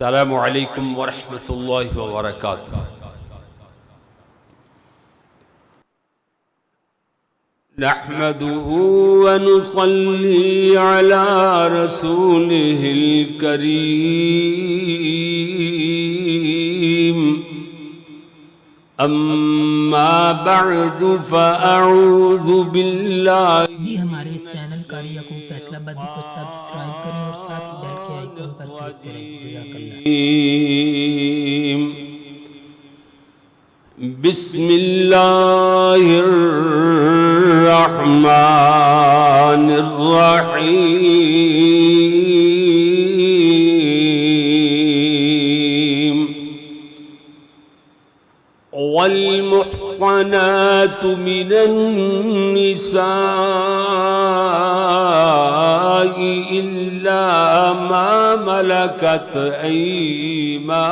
السلام علیکم ورحمۃ اللہ وبرکاتہ نحمده ونصلي على رسوله الكريم. أما بعد فأعوذ بالله. بھی ہمارے اس چینل کاری یعقوب فیصلہ بدی کو سبسکرائب بسم اللہ الرحمن الرحیم والمحصنات من النساء إلا ما ملكت أيمانكم.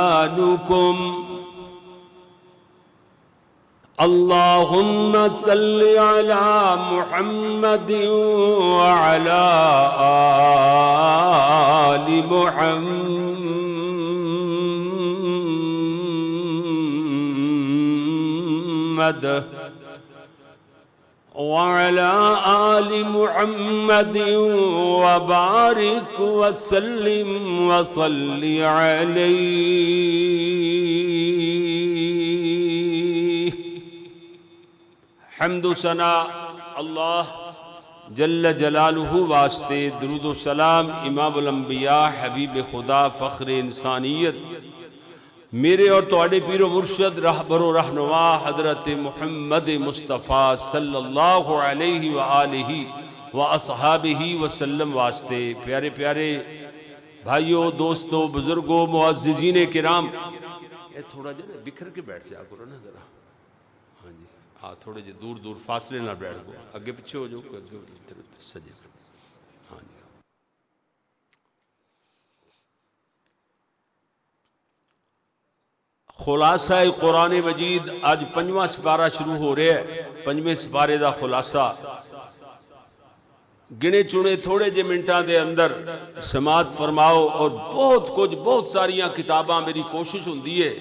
اللهم صل على محمد وعلى آل محمد. محمد وعلى آل محمد وبارك وسلم وصل عليه. حمد و ثنا اللہ جل جلالہ واسطے درود و سلام امام الانبیاء حبیب خدا فخر انسانیت میرے اور تواڈے پیر و مرشد رہبر و رہنما حضرت محمد مصطفیٰ صلی اللہ علیہ وآلہ واصحابہ وسلم واسطے پیارے پیارے بھائیوں دوستوں بزرگوں معززین کرام۔ یہ تھوڑا جو نا بکھر کے بیٹھ جا کرو نا ذرا۔ ہاں جی۔ ہاں تھوڑے جی دور دور فاصلے نہ بیٹھ گو۔ اگے پیچھے ہو جاؤ، اگے ادھر سجے ہاں جی خلاصہ قرآن مجید آج پنجواں سپارہ شروع ہو رہا ہے۔ پنجویں سپارے دا خلاصہ۔ گنے چنے تھوڑے جے منٹاں دے اندر سماعت فرماؤ اور بہت کچھ، بہت ساریاں کتاباں میری کوشش ہوندی ہے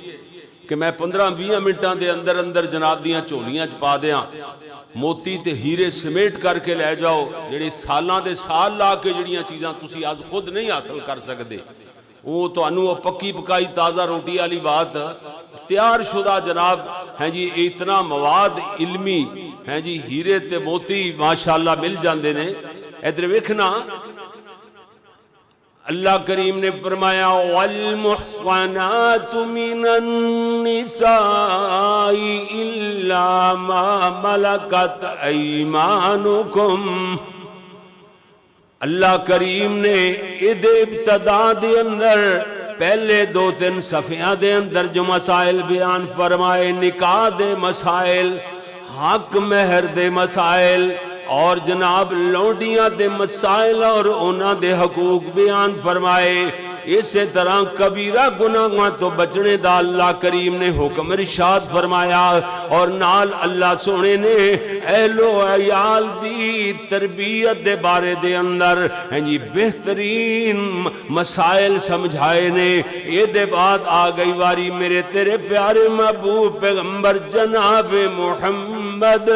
کہ میں پندرہ بیاں منٹاں دے اندر اندر جناب دیاں چولیاں چپا دیاں۔ موتی تے ہیرے سمیٹ کر کے لے جاؤ، جڑے سالاں دے سال لا کے جڑیاں چیزاں تسی آج خود نہیں حاصل کر سکتے وہ تو انو پکی پکائی تازہ روٹی والی بات تیار شدہ جناب ہیں جی اتنا مواد علمی ہیں جی ہیرے تے موتی ماشاءاللہ مل جاندے نے۔ ادھر ویکھنا، اللہ کریم نے فرمایا، والمحصنات من النساء الا ما ملکت ایمانکم اللہ کریم نے اد ابتدا دے اندر پہلے دو تین صفیاں دے اندر جو مسائل بیان فرمائے، نکاح دے مسائل، حق مہر دے مسائل اور جناب لوڈیاں دے مسائل اور اونا دے حقوق بیان فرمائے۔ اسی طرح کبیرہ گناہاں تو بچنے دا اللہ کریم نے حکم رشاد فرمایا اور نال اللہ سونے نے اہل و عیال دی تربیت دے بارے دے اندر ہیں جی بہترین مسائل سمجھائے نے۔ یہ دے بعد آ گئی واری میرے تیرے پیارے محبوب پیغمبر جناب محمد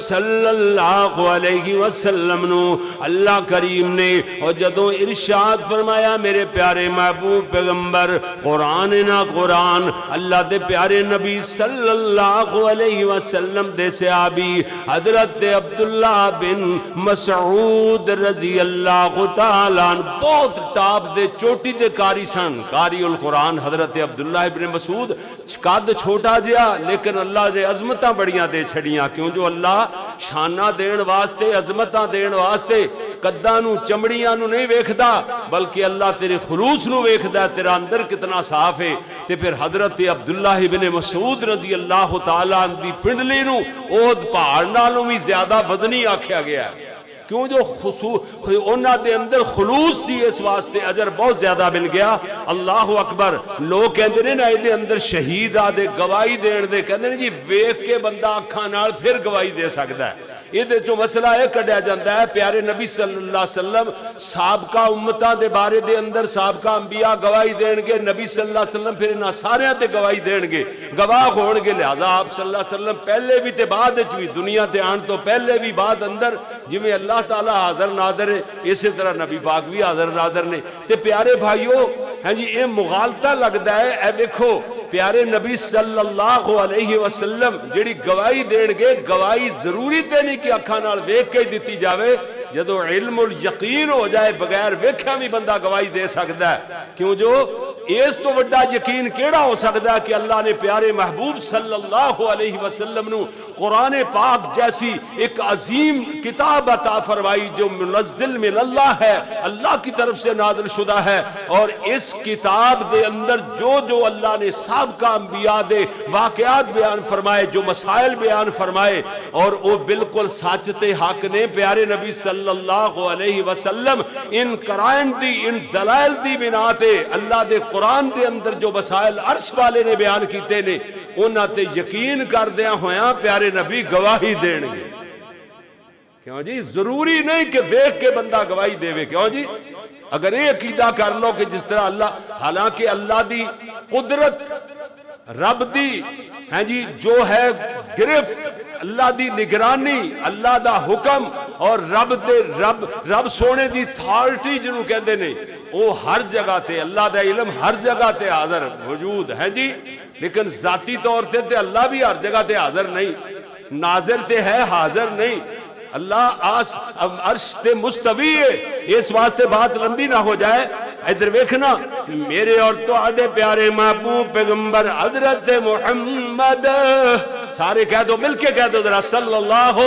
صلی اللہ علیہ وسلم نو۔ اللہ کریم نے اور جدوں ارشاد فرمایا میرے پیارے پیارے محبوب پیغمبر، قرآن نا قرآن، اللہ دے پیارے نبی صلی اللہ علیہ وسلم دے صحابی، حضرت عبداللہ بن مسعود رضی اللہ تعالیٰ بہت ٹاپ دے، چوٹی دے کاری سن کاری القرآن حضرت عبداللہ بن مسعود، قد چھوٹا جیا لیکن اللہ دے عظمتاں بڑیاں دے چھڑیاں، کیوں جو اللہ شانہ دین واسطے، عظمتاں دین واسطے، قداں نو، چمڑیاں نو نہیں ویکھدا، بلکہ اللہ تیرے خلوص نو ویکھدا تیرا اندر کتنا صاف ہے۔ تے پھر حضرت عبداللہ بن مسعود رضی اللہ تعالیٰ دی پنڈلی نو، اود پہاڑ نالوں بھی زیادہ بدنی آکھیا گیا ہے۔ کیوں جو خصوص دے اندر خلوص سی، اس واسطے اجر بہت زیادہ مل گیا۔ اللہ اکبر، لوگ کہندے نے نا دے اندر شہید آ دے گواہی دین دے، کہندے نے جی ویکھ کے بندہ اکھاں نال پھر گواہی دے سکدا ہے۔ یہ دے جو مسئلہ ہے کڑیا جاتا ہے، پیارے نبی صلی اللہ علیہ وسلم، سابقہ امتہ دے بارے دے اندر سابقہ انبیاء گواہی دینگے نبی صلی اللہ علیہ وسلم پھر انہا سارے ہاں تے گواہی دینگے گواہ ہون لہذا آپ صلی اللہ علیہ وسلم پہلے بھی تے بعد وچ بھی دنیا تے آن تو پہلے بھی بعد اندر جویں اللہ تعالیٰ حاضر ناظر ہے اسے طرح نبی پاک بھی حاضر ناظر نے۔ تے پیارے بھائیو ہاں جی اے مغالطہ لگدا ہے۔ اے دیکھو پیارے نبی صلی اللہ علیہ وسلم جڑی گوائی دین گے، گواہی ضروری دینی کی اکھاں نال ویکھ کے دیتی جاوے۔ جدو علم الیقین ہو جائے، بغیر ویک ہمی بندہ گوائی دے سکتا ہے۔ کیوں جو؟ ایس تو وڈا یقین کیڑا ہو سکتا ہے کہ اللہ نے پیارے محبوب صلی اللہ علیہ وسلم نو قرآن پاک جیسی ایک عظیم کتاب عطا فرمائی جو منزل من اللہ ہے، اللہ کی طرف سے نازل شدہ ہے۔ اور اس کتاب دے اندر جو جو اللہ نے سابقہ انبیاء دے واقعات بیان فرمائے، جو مسائل بیان فرمائے، اور وہ بالکل ساچتے حق نے، پیارے نبی صلی اللہ علیہ وسلم، ان قرائن دی، ان دلائل دی بناتے اللہ دے قرآن دے اندر جو مسائل عرش والے نے بیان کیتے نے انہاں تے یقین کر دیا ہویا پیارے نبی گواہی دین گے۔ کیوں جی؟ ضروری نہیں کہ دیکھ کے بندہ گواہی دے وے کیوں جی؟ اگر یہ عقیدہ کر لو کہ جس طرح اللہ، حالانکہ اللہ دی قدرت، رب دی ہیں جی جو ہے گرفت، اللہ دی نگرانی، اللہ دا حکم اور رب دے رب رب سونے دی تھارٹی جنہوں کہہ دے نہیں وہ ہر جگہ تے، اللہ دے علم ہر جگہ تے حاضر وجود ہے جی۔ لیکن ذاتی طور تے تے اللہ بھی ہر جگہ تے حاضر نہیں۔ ناظر تے ہے، حاضر نہیں۔ اللہ آس، عرش تے مستوی ہے۔ اس واسطے بات لمبی نہ ہو جائے۔ ادھر ویکھنا، میرے اور تو آڈے پیارے محبوب پیغمبر حضرت محمد۔ سارے کہہ دو، مل کے کہہ دو ذرا، صلی اللہ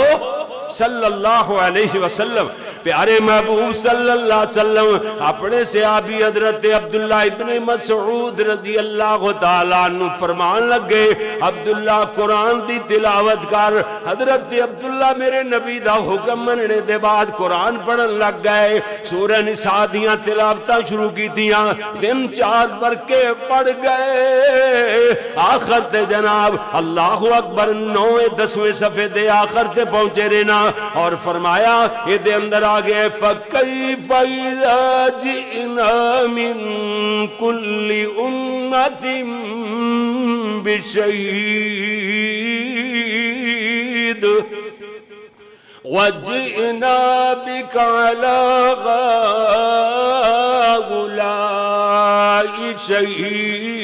صلی اللہ علیہ وسلم۔ پیارے محبوب صلی اللہ علیہ وسلم، اپنے صحابی حضرت عبداللہ ابن مسعود رضی اللہ تعالیٰ نو فرمان لگ گئے عبداللہ قرآن دی تلاوت کر۔ حضرت عبداللہ میرے نبی دا حکم مننے دے بعد قرآن پڑھن لگ گئے۔ سورہ نسادیاں دیاں شروع کی کیتیاں، دن چار پر کے پڑ گئے۔ آخر تے جناب، اللہ اکبر نوے دسویں صفحے دے آخر تے پہنچے رہنا۔ اور فرمایا یہ دے اندر آگئے فَقَيْفَ إِذَا جِئْنَا مِن كُلِّ أُمَّةٍ بِشَيْءٍ وجئنا بك على غاولاء شهيد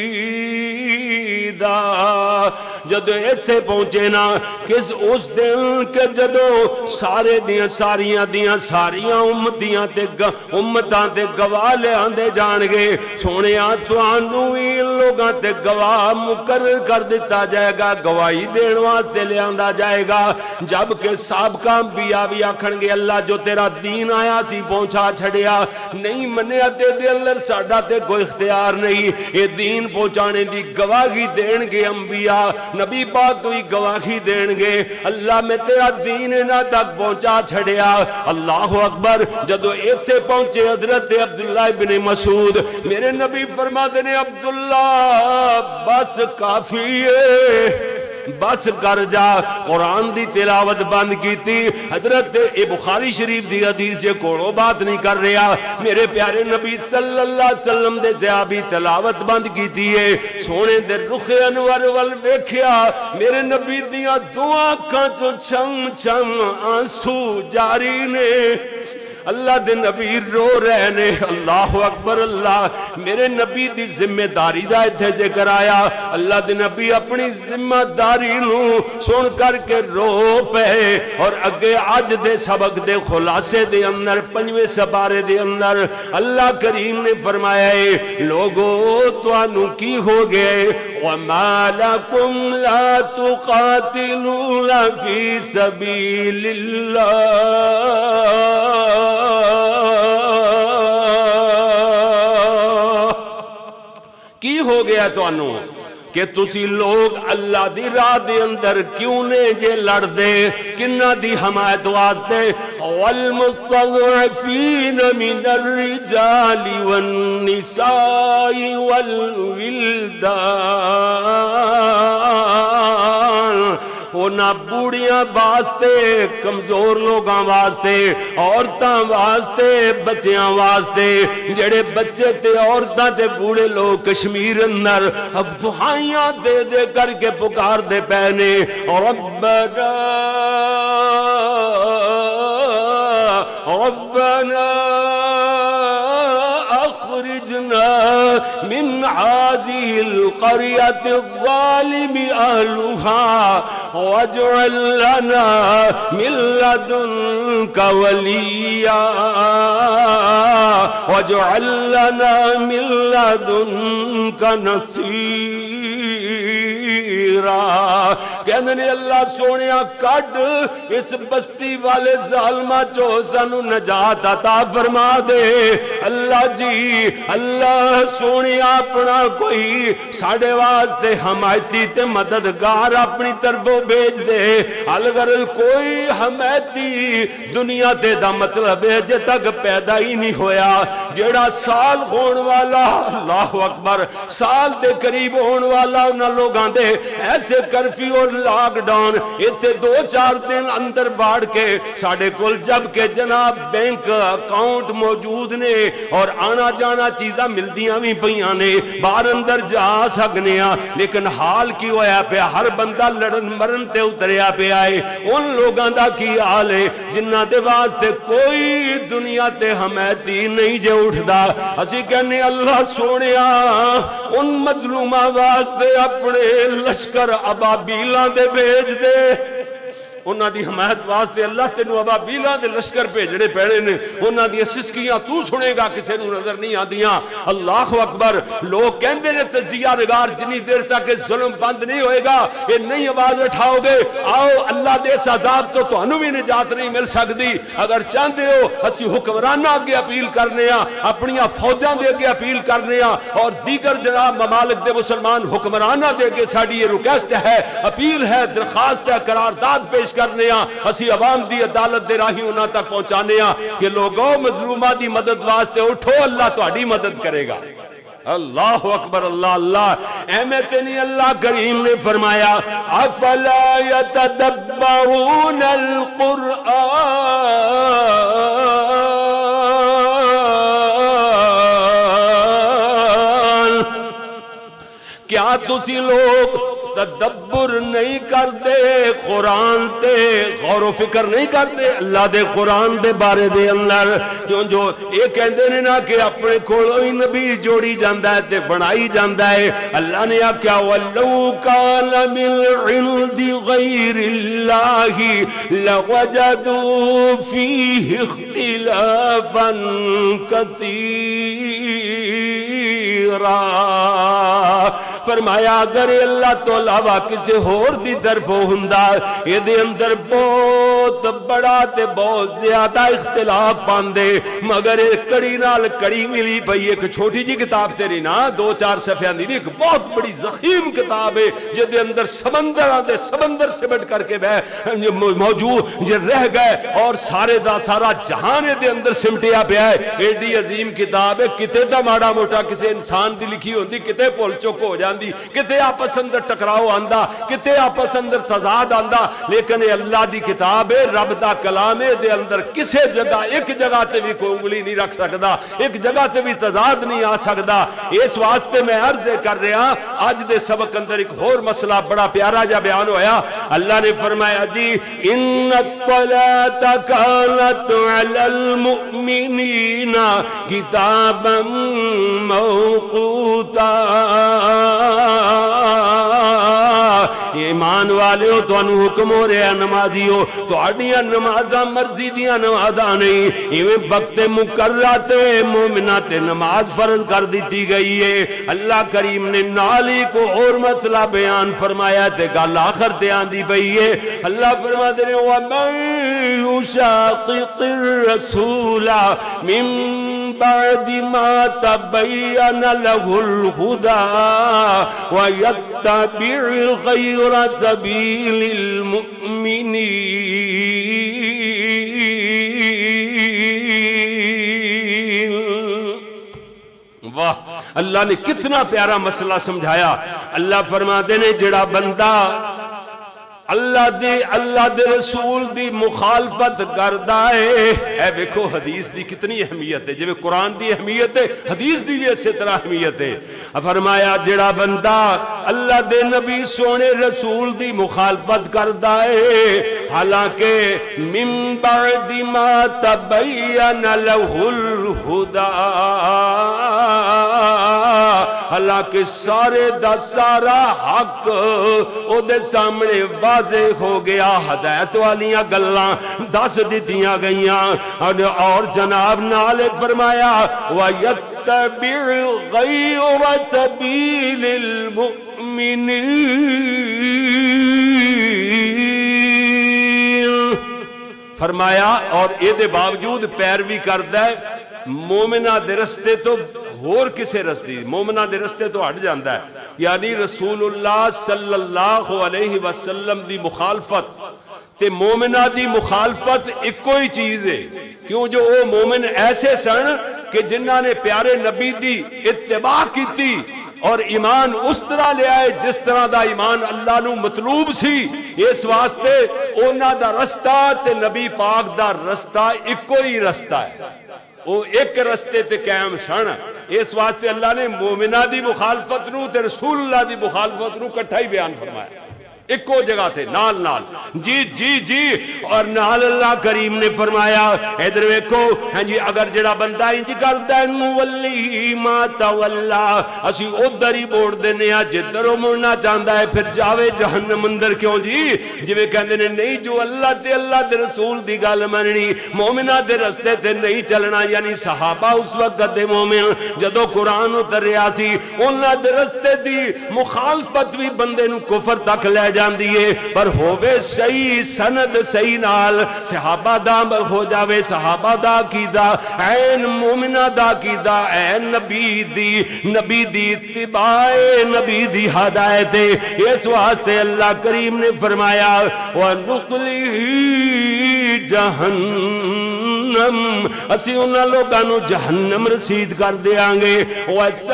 جدو ایتھے پہنچے نا، کس اس دن کے جدو سارے دیاں ساریاں دیاں ساریاں امتیاں تے امتاں تے گواہ لے آندے جان گے۔ سونے آتوانوی لوگاں تے گواہ مقرر کر دیتا جائے گا، گواہی دین واسطے لے آندہ جائے گا۔ جبکہ سابقہ انبیاء بھی آکھن گے، اللہ جو تیرا دین آیا سی، پہنچا چھڑیا نہیں منیا تے دے اللہ ساڑا تے کوئی اختیار نہیں۔ یہ دین پہنچانے دی گواہی دین گے انبیاء۔ نبی بات دوئی گواہی دین گے۔ اللہ میں تیرا دین نہ تک پہنچا چھڑیا۔ اللہ اکبر، جدو ایتھے پہنچے حضرت عبداللہ ابن مسعود، میرے نبی فرما دینے عبداللہ، بس کافی ہے۔ بس کر جا۔ قرآن دی تلاوت بند کیتی۔ حضرت اے بخاری شریف دی حدیث یہ کوڑو بات نہیں کر رہا۔ میرے پیارے نبی صلی اللہ علیہ وسلم دے زیابی تلاوت بند کیتی ہے۔ سونے دے رخ انور ول ویکھیا۔ میرے نبی دیا دعا کا چوں چھم چھم آنسو جاری نے۔ اللہ دے نبی رو رہنے، اللہ اکبر، اللہ۔ میرے نبی دی ذمہ داری دا جے کر آیا۔ اللہ دے نبی اپنی ذمہ داری لوں سن کر کے رو پہے اور اگے آج دے سبق دے خلاصے دے اندر پنجوے سبارے دے اندر اللہ کریم نے فرمایا ہے، لوگو تو آنو کی ہو گئے؟ وَمَا لَكُمْ لَا تُقَاتِلُونَ فِي سَبِيلِ اللَّهِ۔ کی ہو گیا تو انو کہ تسی لوگ اللہ دی راہ دی اندر کیوں نے جے لڑ دے؟ کنہ دی حمایت واسدے والمستضعفین من الرجال والنساء والولدان اونا بوڑیاں واسطے، کمزور لوگاں واسطے، عورتاں واسطے، بچیاں واسطے۔ جڑے بچے تے عورتاں تے بوڑے لوگ کشمیر اندر، اب دعائیاں دے دے کر کے پکار دے پہنے ربنا ربنا۔ من هذه القرية الظالم أهلها واجعل لنا من لدنك وليا. واجعل لنا من لدنك نصيرا. کہندے نے اللہ سونیا کڈ، اس بستی والے ظالمہ چو سانو نجات عطا فرما دے۔ اللہ جی اللہ سونیا اپنا کوئی ساڑے واسطے حمایتی تے مددگار اپنی طرفوں بھیج دے۔ اگر کوئی حمایتی دنیا تے دا مطلب ہے جے تک پیدا ہی نہیں ہویا۔ جیڑا سال ہون والا، اللہ اکبر، سال دے قریب ہون والا انہاں لوگاں دے، ایسے کرفی اور لاک ڈاؤن ایتھے دو چار دن اندر باڑ کے ساڑھے کل جبکہ جناب بینک اکاؤنٹ موجود نے اور آنا جانا چیزاں ملدیاں بھی پہیاں نے بار اندر جا سکنیا لیکن حال کی ہویا پہ ہر بندہ لڑن مرن تے اتریا پہ آئے ان لوگاں دا کی حال ہے؟ جنہ دے واسطے کوئی دنیا تے حمیتی نہیں جے اٹھ دا اسی کہنے اللہ سونیا ان مظلومہ واسطے اپنے لشکر ابابیلاں دے بھیج دے۔ انہاں دی حمایت واسطے اللہ تینو ابابیلاں دے لشکر بھیجنے پیڑے نے۔ انہاں دی سسکیاں تو سنے گا کسے نو نظر نہیں آدیاں۔ اللہ اکبر۔ لوگ کہندے نے تجزیہ رگار جنی دیر تک ظلم بند نہیں ہوئے گا۔ یہ نہیں آواز اٹھاؤ گے۔ آؤ، اللہ دے اس عذاب تو تو انو بھی نجات نہیں مل سکتی اگر چاہتے ہو، اسی حکمرانہ آگے اپیل کرنے ہاں۔ اپنی فوجاں دے اگے اپیل کرنے ہاں۔ اور دیگر جناب ممالک دے مسلمان حکمرانہ دے اگے ساڑی یہ ریکویسٹ ہے، اپیل ہے، درخواست ہے، قرارداد پیش کوشش کرنے ہاں۔ اسی عوام دی عدالت دے راہی انہاں تک پہنچانے ہاں کہ لوگوں مظلومہ دی مدد واسطے اٹھو، اللہ تہاڈی مدد کرے گا۔ اللہ اکبر، اللہ اللہ۔ احمد نہیں، اللہ کریم نے فرمایا، افلا يتدبرون القرآن؟ کیا تسی لوگ تدبر نہیں کر دے قرآن تے غور و فکر نہیں کر دے اللہ دے قرآن دے بارے دے اندر جو جو یہ کہندے نے نا کہ اپنے کھولو ہی نبی جوڑی جاندہ ہے تے بنائی جاندہ ہے۔ اللہ نے کیا وَلَوْ كَانَ مِنْ عِنْدِ غَيْرِ اللَّهِ لَوَجَدُوا فِيهِ اخْتِلَافًا كَثِيرًا۔ فرمایا، اگر اللہ تو علاوہ کسی ہور دی طرف ہوندا یہ دے اندر بہت بڑا تے بہت زیادہ اختلاف پاندے۔ مگر ایک کڑی نال کڑی ملی پئی، ایک چھوٹی جی کتاب تیری نا، دو چار صفحیاں دی ایک بہت بڑی زخیم کتاب ہے جے دے اندر سمندر آدھے سمندر سے بٹ کر کے بہ، موجود جے رہ گئے اور سارے دا سارا جہان دے اندر سمٹیا پیا ہے۔ ایڈی عظیم کتاب ہے، کتے دا ماڑا موٹا کسی انسان دی لکھی ہوندی، کتے پول چوک ہو جاندی۔ کتے آپس اندر ٹکراؤ آندا، کتے آپس اندر تضاد آندا، لیکن یہ اللہ دی کتاب ہے، رب دا کلام ہے، دے اندر کسے جگہ، ایک جگہ تے بھی کوئی انگلی نہیں رکھ سکدا، ایک جگہ تے بھی تضاد نہیں آ سکدا۔ اس واسطے میں عرض کر رہا آج دے سبق اندر ایک اور مسئلہ بڑا پیارا جا بیان ہویا۔ اللہ نے فرمایا جی ان الصلاة كانت على المؤمنين كتابا موقوتا ایمان والے ہو تو انو حکم ہو رہے ہیں نمازی ہو تو اڈیاں نمازاں مرضی دیاں نمازاں نہیں۔ ایویں وقت مقررات مومنات نماز فرض کر دیتی گئی ہے۔ اللہ کریم نے نالی کو اور مسئلہ بیان فرمایا تے گل آخر تے آندی پئی ہے۔ اللہ فرما دے رہے وَمَن يُشَاقِقِ الرَّسُولَ مِن بعد ما تبين له الهدى ويتبع غير سبيل سبيل المؤمنين. واہ، اللہ نے کتنا پیارا مسئلہ سمجھایا۔ اللہ فرما دے نے جڑا بندہ اللہ دی اللہ دے رسول دی مخالفت کردا ہے۔ اے دیکھو حدیث دی کتنی اہمیت ہے۔ جویں قرآن دی اہمیت ہے، حدیث دی بھی اسی طرح اہمیت ہے۔ فرمایا، جڑا بندہ اللہ دے نبی سونے رسول دی مخالفت کردا ہے، حالانکہ من بعد ما تبین له الہدا۔ حالانکہ سارے دا سارا حق او دے سامنے واضح ہو گیا، ہدایت والیاں گلاں دس دتیاں گئیاں۔ اور جناب نال فرمایا وَيَتْ وَيَتَّبِعْ غَيْرَ سَبِيلِ الْمُؤْمِنِينَ۔ فرمایا، اور اے دے باوجود پیروی کردا ہے، مومنہ دے رستے تو ہور کسے رستے، مومنہ دے رستے تو ہٹ جاندا ہے۔ یعنی رسول اللہ صلی اللہ علیہ وسلم دی مخالفت تے مومنہ دی مخالفت ایک کوئی چیز ہے۔ کیوں جو او مومن ایسے سن کہ جنہ نے پیارے نبی دی اتباع کی تھی اور ایمان اس طرح لے آئے جس طرح دا ایمان اللہ نو مطلوب سی، اس واسطے اونا دا رستہ تے نبی پاک دا رستہ ایک کوئی رستہ ہے۔ وہ ایک رستے تے قائم سن۔ اس واسطے اللہ نے مومنہ دی مخالفت نو تے رسول اللہ دی مخالفت نو کٹھا ہی بیان فرمایا۔ ایکو جگہ تھے نال نال۔ جی جی جی۔ اور نال اللہ کریم نے فرمایا، ادھر ویکھو ہاں جی اگر جڑا بندہ انج کردا ہے نولی ما تولا۔ اسی ادھر ہی موڑ دینے ہاں جدھر وہ مڑنا چاہندا ہے، پھر جاوے جہنم اندر کیوں جی؟ جویں کہندے نے، نہیں جو اللہ تے، اللہ دے رسول دی گل مننی مومنہ دے رستے تے نہیں چلنا یعنی صحابہ اس وقت دے مومن جدو قرآن اتریا سی، انہاں دے رستے دی مخالفت بھی بندے نو کفر تک لے جا جاندی ہے پر ہووے صحیح سند، صحیح نال۔ صحابہ دا ہو جاوے، صحابہ دا کیدا این مومنہ دا کیدا این نبی دی نبی دی اتباع نبی دی ہدایت اس واسطے اللہ کریم نے فرمایا وَنُقْلِهِ جہنم۔ اسی انہاں لوگاں نو جہنم رسید کر دیاں گے۔ وَسَاءَتْ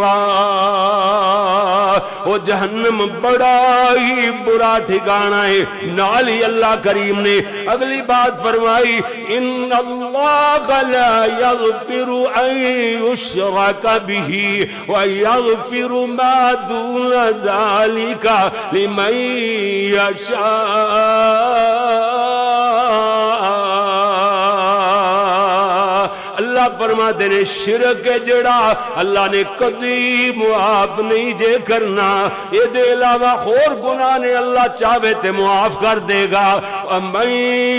مصیرا وہ جہنم بڑا ہی برا ٹھکانا ہے۔ نالی اللہ کریم نے اگلی بات فرمائی، ان اللہ لا یغفر ان یشرک به ویغفر ما دون ذالک لمن یشاء. اللہ فرما دینے، شرک جڑا اللہ نے کدی معاف نہیں جے کرنا۔ یہ دے علاوہ خور گناہ نے اللہ چاہے تے معاف کر دے گا۔ وَمَنْ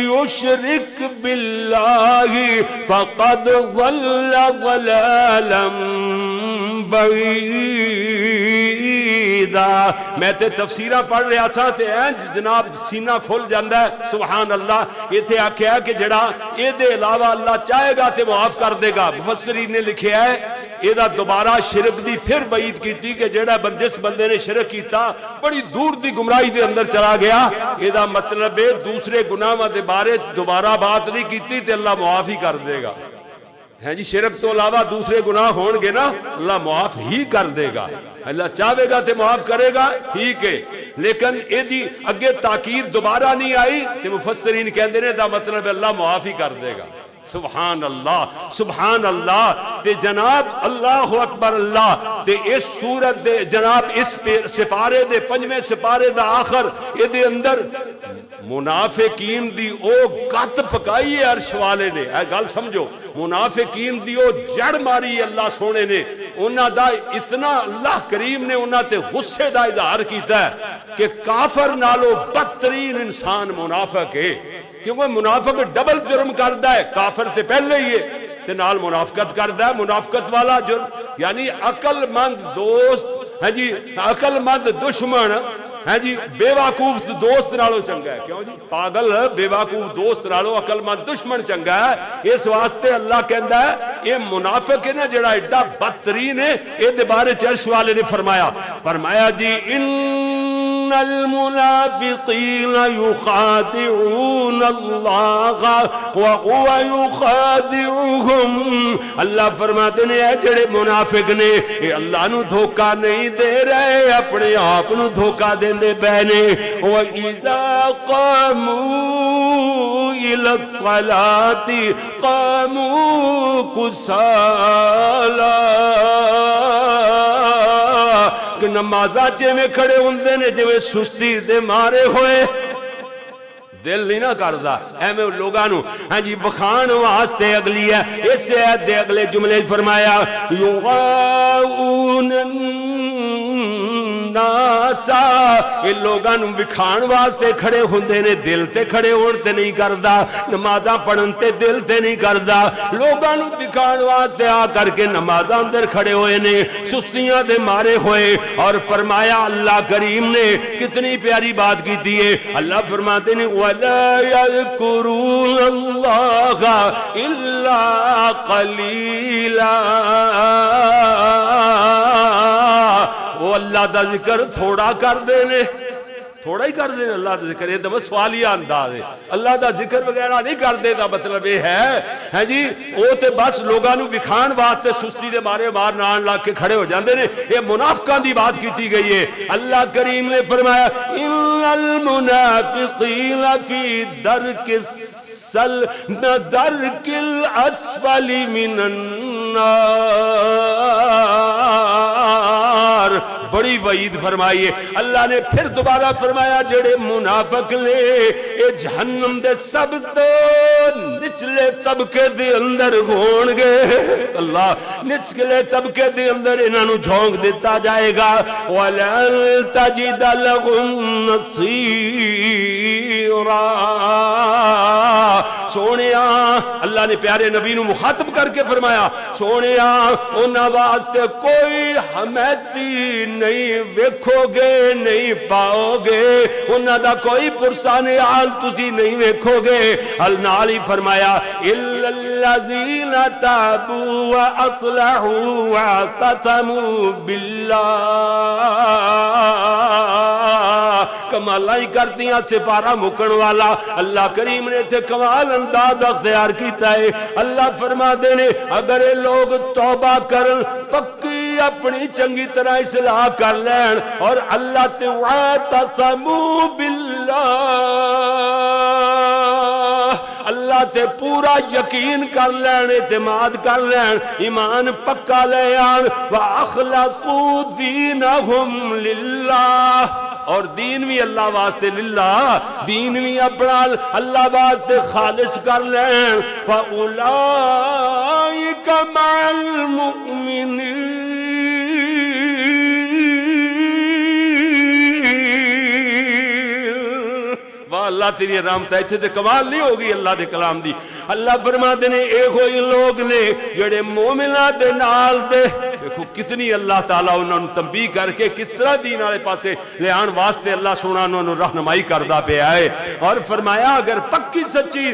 يُشْرِكْ بِاللَّهِ فَقَدْ ظَلَّ ظَلَالًا بَعِيدًا بعیدا میں تے تفسیرہ پڑھ رہا تھا تے اینج جناب سینہ کھل جاندہ ہے. سبحان اللہ یہ تھے آکھیا کہ جڑا یہ دے علاوہ اللہ چاہے گا تے معاف کر دے گا. مفسرین نے لکھے ہے یہ دا دوبارہ شرک دی پھر بعید کی تھی کہ جڑا جس بندے نے شرک کیتا، بڑی دور دی گمراہی دے اندر چلا گیا. یہ دا مطلب ہے، دوسرے گناہ دے بارے دوبارہ بات نہیں کیتی تے اللہ معاف ہی کر دے گا. ہے جی شرک تو علاوہ دوسرے گناہ ہون گے نا، اللہ معاف ہی کر دے گا۔ اللہ چاہے گا تے معاف کرے گا، ٹھیک ہے۔ لیکن اے دی اگے تاکید دوبارہ نہیں آئی تے مفسرین کہندے نے دا مطلب اللہ معاف ہی کر دے گا۔ سبحان اللہ سبحان اللہ۔ تے جناب، اللہ اکبر اللہ۔ تے اس صورت دے جناب، اس سپارے دے، پنجویں سپارے دا آخر، اے دے اندر منافقین دی او گت پکائی ہے عرش والے نے۔ اے گل سمجھو۔ منافقین دی او جڑ ماری اللہ سونے نے، انہاں دا اتنا اللہ کریم نے انہاں تے غصے دا اظہار کیتا ہے کہ کافر نالو بدترین انسان منافق ہے۔ کیونکہ منافق ڈبل جرم کردا ہے، کافر تے پہلے ہی ہے، تے نال منافقت کردا ہے، منافقت والا جرم یعنی عقل مند دوست ہے جی عقل مند دشمن ہے جی بے وقوف دوست نالو چنگا ہے۔ کیوں جی؟ پاگل بے واقوف دوست نالو عقل مند دشمن چنگا ہے۔ اس واسطے اللہ کہندا ہے، یہ منافق ہے نا جڑا ایڈا بدترین ہے، اے دے بارے چرش والے نے فرمایا۔ فرمایا جی ان المنافقين يخادعون الله وهو يخادعهم. اللہ فرماتے ہیں، اے جڑے منافق نے، اے اللہ نو دھوکا نہیں دے رہے، اپنے آپ نو دھوکا دین دے بہنے وَإِذَا قَامُوا إِلَى الصَّلَاةِ قَامُوا كُسَالَا۔ پاک نمازہ جے میں کھڑے ہوندے نے جو سستی دے مارے ہوئے۔ دل نہیں نہ کردا۔ اے میں لوگاں نو ہاں جی بخان واسطے اگلی ہے۔ اس سے دے اگلے جملے فرمایا یغاؤن ناسا یہ لوگاں نو وکھان واسطے کھڑے ہوندے نے دل تے کھڑے ہون تے نہیں کردا نمازاں پڑھن تے دل تے نہیں کردا لوگاں نو دکھان واسطے آ کر کے نمازاں اندر کھڑے ہوئے نے سستیاں دے مارے ہوئے اور فرمایا اللہ کریم نے کتنی پیاری بات کی دیئے اللہ فرماتے نے وَلَا يَذْكُرُونَ اللَّهَ إِلَّا قَلِيلًا وہ اللہ دا ذکر تھوڑا کر دینے تھوڑا ہی کر دینے اللہ دا ذکر، یہ تو سوالیہ انداز ہے۔ اللہ دا ذکر وغیرہ نہیں کر دے دا مطلب یہ ہے۔ ہے جی وہ تے بس لوگاں نو وکھان واسطے سستی دے مارے مار نان لا کے کھڑے ہو جاندے نے۔ یہ منافقان دی بات کیتی گئی ہے۔ اللہ کریم نے فرمایا ان المنافقین فی درک السل درک الاسفل من النار بڑی وعید فرمائیے۔ اللہ نے پھر دوبارہ فرمایا، جڑے منافق لے اے جہنم دے سب تو نچلے طبقے دے اندر گھون گے۔ اللہ، نچلے طبقے دے اندر انہاں نو جھونک دیتا جائے گا۔ وَلَن تَجِدَ لَهُمْ نَصِيرًا۔ سونیا اللہ نے پیارے نبی نو مخاطب کر کے فرمایا سونیا انہاں واسطے کوئی حمیتی نہیں ویکھو گے نہیں پاؤ گے انہاں دا کوئی پرسان حال تسی نہیں ویکھو گے النال ہی فرمایا الا الذين تابوا واصلحوا واعتصموا بالله کمالاں ہی کر کردیاں سپارہ مکن والا۔ اللہ کریم نے تے کمال انداز اختیار کیتا ہے۔ اللہ فرما دے نے، اگر یہ لوگ توبہ کرن، پکی اپنی چنگی طرح اصلاح کر لین۔ اور اللہ تے واعتصموا باللہ۔ اللہ تے پورا یقین کر لین، اعتماد کر لین۔ ایمان پکا لے آن۔ وَأَخْلَقُوا دِينَهُمْ لِلَّهِ۔ اور دین بھی اللہ واسطے للہ، دین بھی اپنا اللہ واسطے خالص کر لین فَأُولَئِكَ مَعَ الْمُؤْمِنِينَ۔ واہ، اللہ تیری رحمت ہے۔ اتھے تے کمال نہیں ہوگی اللہ دے کلام دی۔ اللہ فرما دے نے، اے ہوئی لوگ نے، جڑے مومنہ دے نال دے دیکھو کتنی اللہ تعالیٰ انہوں نے تنبیہ کر کے کس طرح دین آلے پاسے لے آن واسطے اللہ سونا انہوں نے رہنمائی کردہ پہ آئے۔ اور فرمایا اگر پکی سچی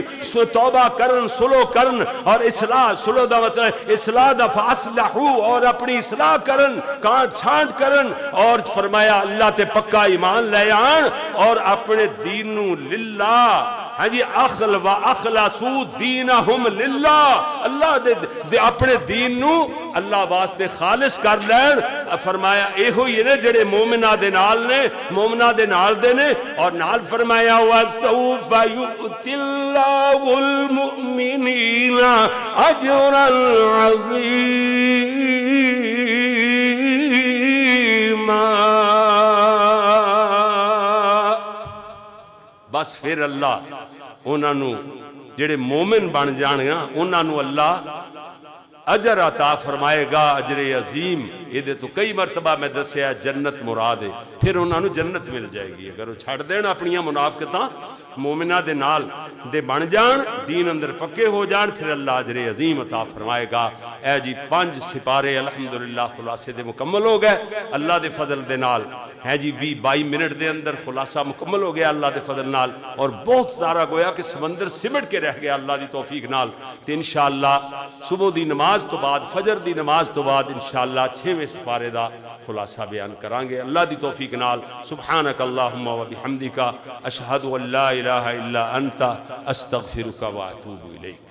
توبہ کرن، سلو کرن اور اصلاح، سلو دا مطلب اصلاح دا فاصلحو اور اپنی اصلاح کرن کانٹ چھانٹ کرن۔ اور فرمایا اللہ تے پکا ایمان لے آن اور اپنے دینو للہ ہاں جی اخل و اخلصو دینہم للہ۔ اللہ دے, دے اپنے دین نو اللہ واسطے خالص کر لین۔ فرمایا اے ہوئی نے جڑے مومنہ دے نال نے مومنہ دے نال دے نے اور نال فرمایا وَسَوْفَ يُؤْتِ اللَّهُ الْمُؤْمِنِينَ أَجْرًا عَظِيمًا بس پھر اللہ، انہاں نو جڑے مومن بن جان گا، انہاں نو اللہ اجر عطا فرمائے گا، اجر عظیم۔ یہ دے تو کئی مرتبہ میں دسیا، جنت مراد ہے۔ پھر انہاں نو جنت مل جائے گی۔ اگر وہ چھڑ دین اپنی منافقتاں مومنہ دے نال دے بن جان، دین اندر پکے ہو جان، پھر اللہ عجر عظیم عطا فرمائے گا۔ اے جی پانچ سپارے الحمدللہ خلاصے دے مکمل ہو گئے۔ اللہ دے فضل دے نال۔ ہے جی بھی بائی منٹ دے اندر خلاصہ مکمل ہو گیا اللہ دے فضل نال۔ اور بہت سارا گویا کہ سمندر سمٹ کے رہ گیا اللہ دی توفیق نال۔ تو انشاءاللہ صبح دی نماز تو بعد، فجر دی نماز تو بعد انشاءاللہ چھویں سپارے دا خلاصہ بیان کرانگے اللہ دی توفیق نال سبحانک اللہم و بحمدکا اشہد ان لا الہ الا انت، استغفرک و اتوب الیک۔